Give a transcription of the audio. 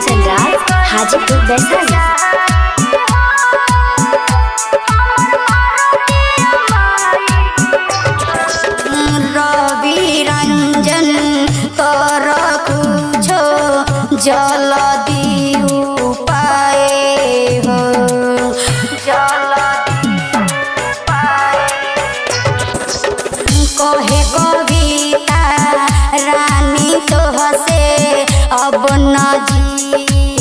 झंझरार हाजीपुर बैसाही कहे कविता रानी तो हसे अब ना जी।